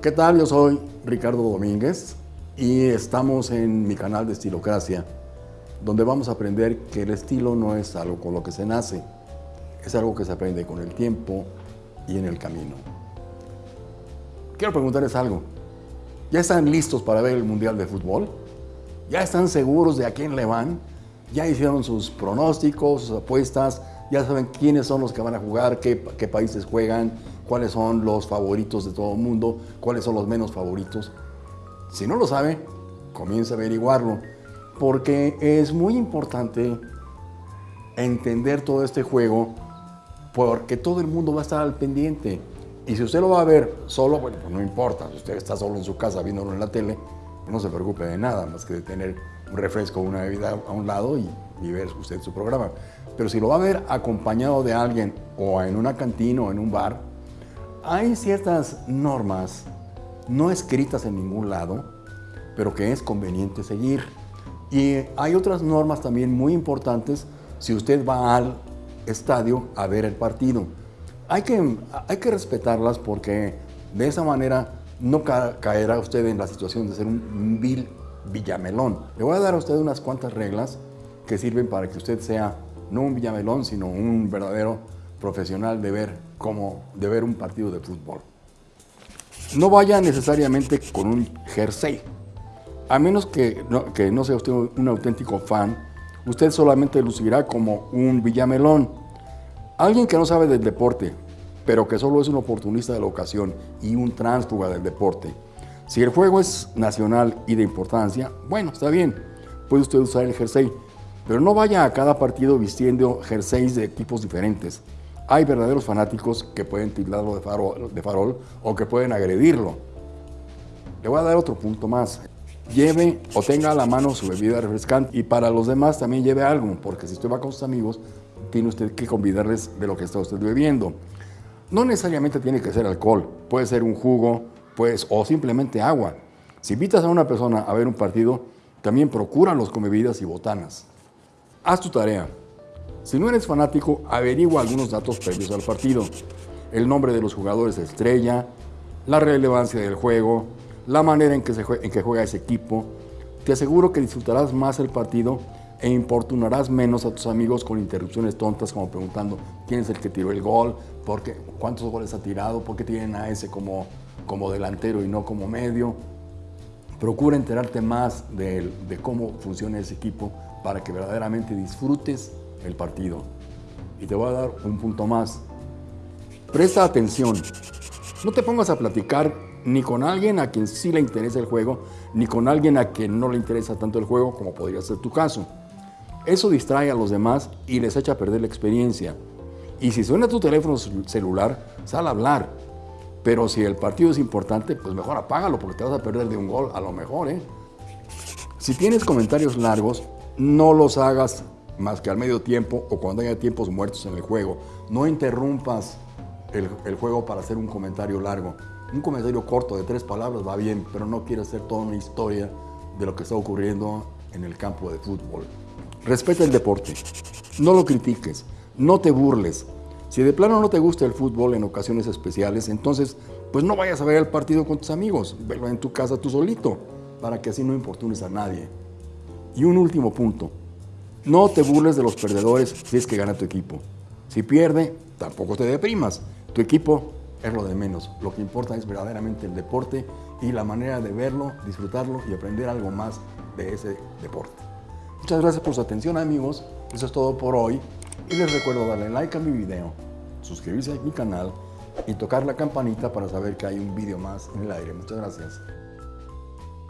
¿Qué tal? Yo soy Ricardo Domínguez y estamos en mi canal de Estilocracia, donde vamos a aprender que el estilo no es algo con lo que se nace, es algo que se aprende con el tiempo y en el camino. Quiero preguntarles algo. ¿Ya están listos para ver el Mundial de Fútbol? ¿Ya están seguros de a quién le van? ¿Ya hicieron sus pronósticos, sus apuestas? ¿Ya saben quiénes son los que van a jugar, qué, qué países juegan, cuáles son los favoritos de todo el mundo, cuáles son los menos favoritos? Si no lo sabe, comience a averiguarlo, porque es muy importante entender todo este juego, porque todo el mundo va a estar al pendiente. Y si usted lo va a ver solo, bueno, pues no importa. Si usted está solo en su casa viéndolo en la tele, no se preocupe de nada, más que de tener un refresco una bebida a un lado y, y, ver usted su programa. Pero si lo va a ver acompañado de alguien o en una cantina o en un bar, hay ciertas normas no escritas en ningún lado, pero que es conveniente seguir. Y hay otras normas también muy importantes si usted va al estadio a ver el partido. Hay que, hay que respetarlas porque de esa manera no caerá usted en la situación de ser un vil villamelón. Le voy a dar a usted unas cuantas reglas que sirven para que usted sea no un villamelón, sino un verdadero profesional de ver, como, de ver un partido de fútbol. No vaya necesariamente con un jersey. A menos que no, que no sea usted un auténtico fan, usted solamente lucirá como un villamelón. Alguien que no sabe del deporte, pero que solo es un oportunista de la ocasión y un tránsfuga del deporte. Si el juego es nacional y de importancia, bueno, está bien, puede usted usar el jersey, pero no vaya a cada partido vistiendo jerseys de equipos diferentes. Hay verdaderos fanáticos que pueden tildarlo de farol, de farol o que pueden agredirlo. Le voy a dar otro punto más. Lleve o tenga a la mano su bebida refrescante y para los demás también lleve algo, porque si usted va con sus amigos, tiene usted que convidarles de lo que está usted bebiendo. No necesariamente tiene que ser alcohol, puede ser un jugo pues, o simplemente agua. Si invitas a una persona a ver un partido, también procúralos con bebidas y botanas. Haz tu tarea. Si no eres fanático, averigua algunos datos previos al partido. El nombre de los jugadores estrella, la relevancia del juego, la manera en que, se juega, ese equipo. Te aseguro que disfrutarás más el partido e importunarás menos a tus amigos con interrupciones tontas como preguntando quién es el que tiró el gol, por qué, cuántos goles ha tirado, por qué tienen a ese como, como delantero y no como medio. Procura enterarte más de cómo funciona ese equipo para que verdaderamente disfrutes el partido. Y te voy a dar un punto más. Presta atención. No te pongas a platicar ni con alguien a quien sí le interesa el juego, ni con alguien a quien no le interesa tanto el juego como podría ser tu caso. Eso distrae a los demás y les echa a perder la experiencia. Y si suena tu teléfono celular, sal a hablar. Pero si el partido es importante, pues mejor apágalo porque te vas a perder de un gol, a lo mejor, ¿eh? Si tienes comentarios largos, no los hagas más que al medio tiempo o cuando haya tiempos muertos en el juego. No interrumpas el, juego para hacer un comentario largo. Un comentario corto de tres palabras va bien, pero no quieres hacer toda una historia de lo que está ocurriendo en el campo de fútbol. Respeta el deporte, no lo critiques, no te burles. Si de plano no te gusta el fútbol en ocasiones especiales, entonces pues no vayas a ver el partido con tus amigos, verlo en tu casa tú solito, para que así no importunes a nadie. Y un último punto, no te burles de los perdedores si es que gana tu equipo. Si pierde, tampoco te deprimas. Tu equipo es lo de menos. Lo que importa es verdaderamente el deporte y la manera de verlo, disfrutarlo y aprender algo más de ese deporte. Muchas gracias por su atención amigos. Eso es todo por hoy. Y les recuerdo darle like a mi video, suscribirse a mi canal y tocar la campanita para saber que hay un video más en el aire. Muchas gracias.